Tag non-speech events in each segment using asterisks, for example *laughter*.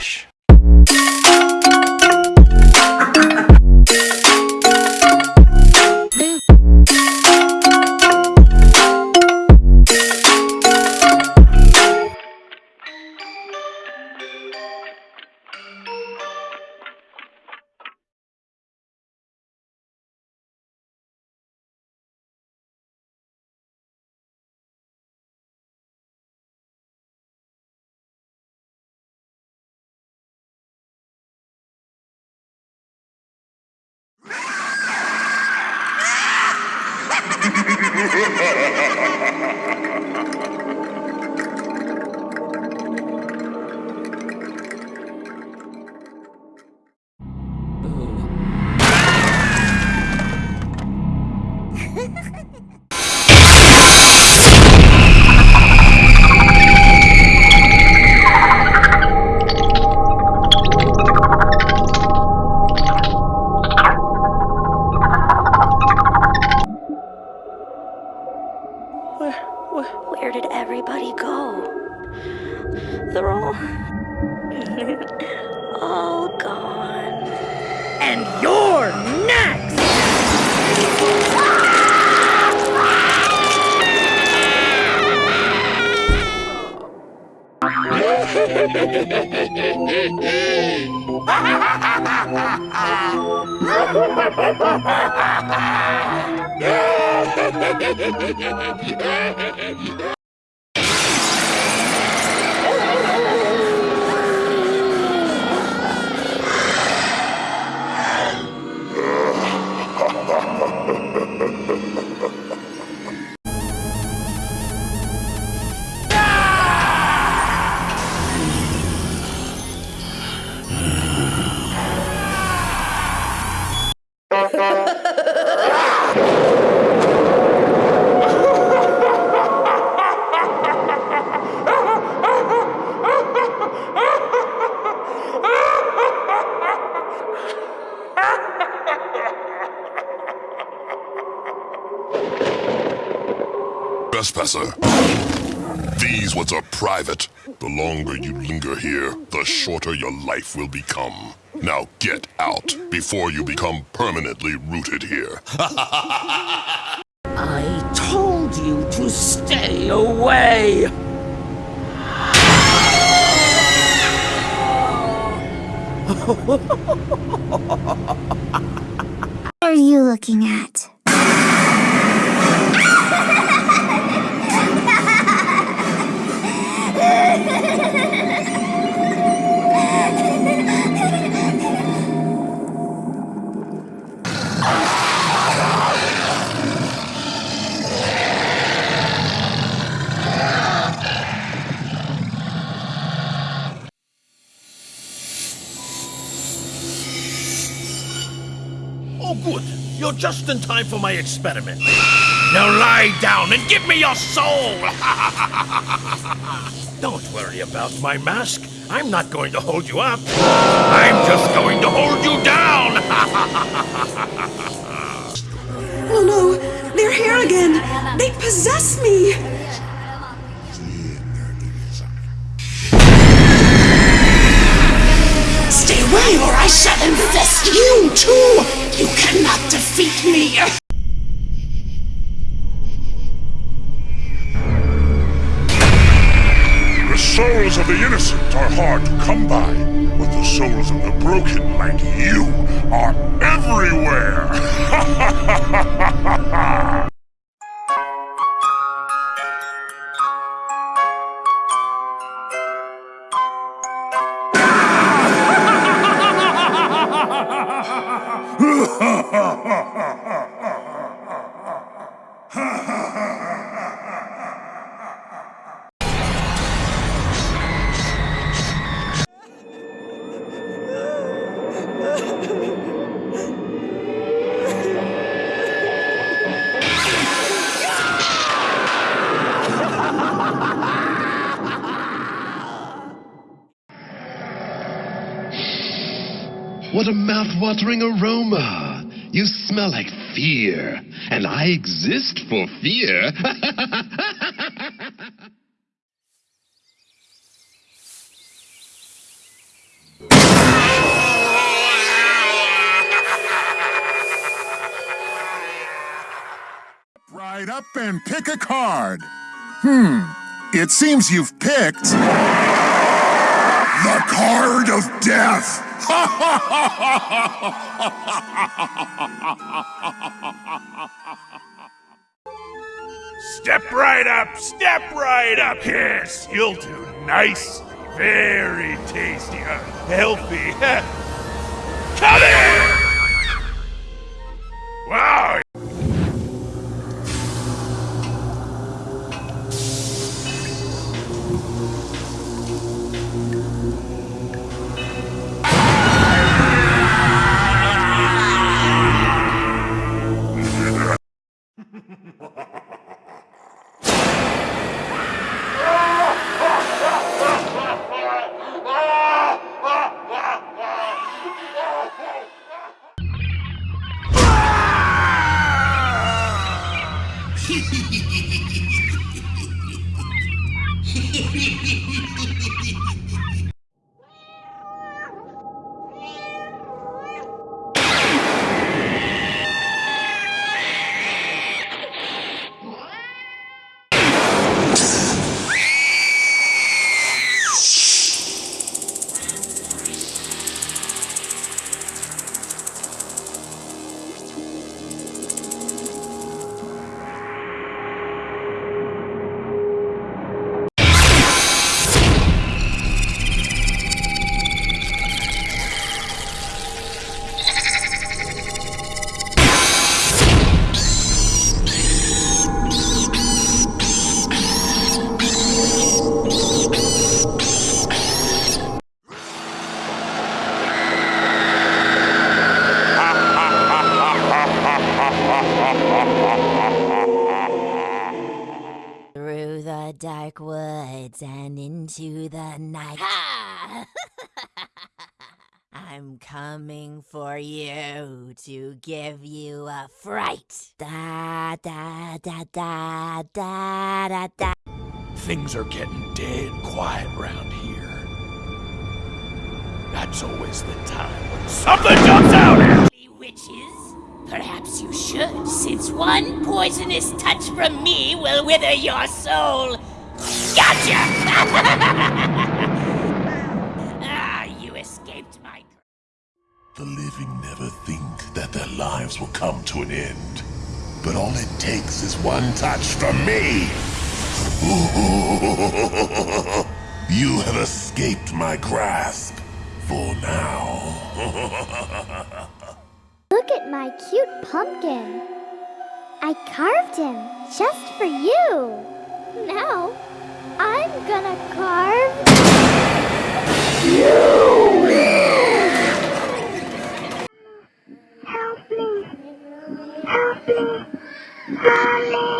Relaxa. All gone. And you're next! *laughs* Trespasser. These woods are private. The longer you linger here, the shorter your life will become. Now get out before you become permanently rooted here. *laughs* I told you to stay away! *laughs* What are you looking at? In time for my experiment. Now lie down and give me your soul! *laughs* Don't worry about my mask. I'm not going to hold you up. I'm just going to hold you down! *laughs* Oh no, they're here again. They possess me. Stay away or I shall infest you too! Are hard to come by, but the souls of the broken, like you, are everywhere! *laughs* *laughs* What a mouth-watering aroma! You smell like fear, and I exist for fear. *laughs* Right up and pick a card. Hmm. It seems you've picked. The card of death! Step right up, step right up. Yes, you'll do nicely. Very tasty, uh, healthy. *laughs* Come in! Ha! *laughs* I'm coming for you to give you a fright. Da da da da da da da. things are getting dead quiet round here. That's always the time when something jumps out at you. Witches? Perhaps you should, since one poisonous touch from me will wither your soul. Gotcha! *laughs* The living never think that their lives will come to an end. But all it takes is one touch from me. *laughs* you have escaped my grasp. For now. *laughs* Look at my cute pumpkin. I carved him just for you. Now, I'm gonna carve Help Mommy!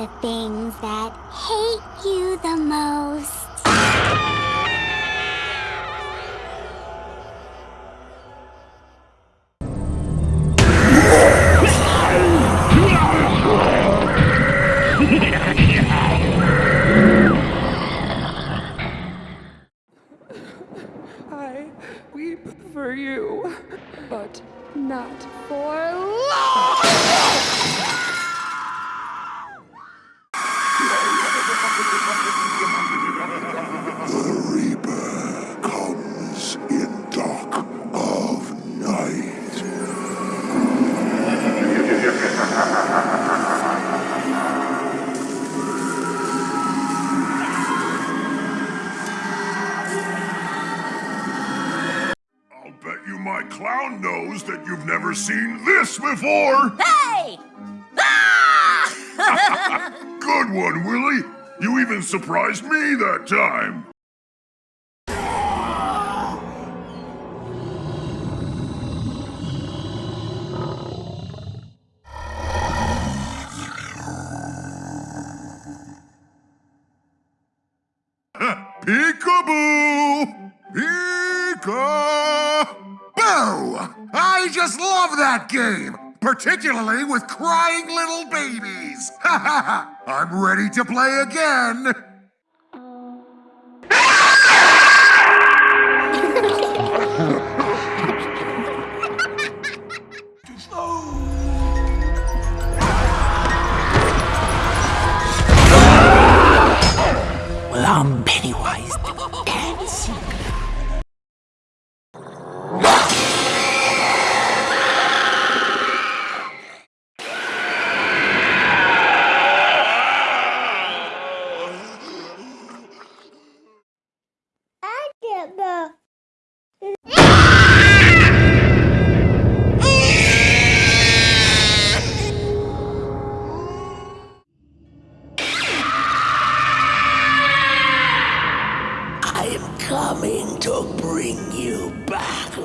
The things this before. Hey! *laughs* Good one, Willie. You even surprised me that time. Love that game! Particularly with crying little babies! *laughs* I'm ready to play again! Coming to bring you back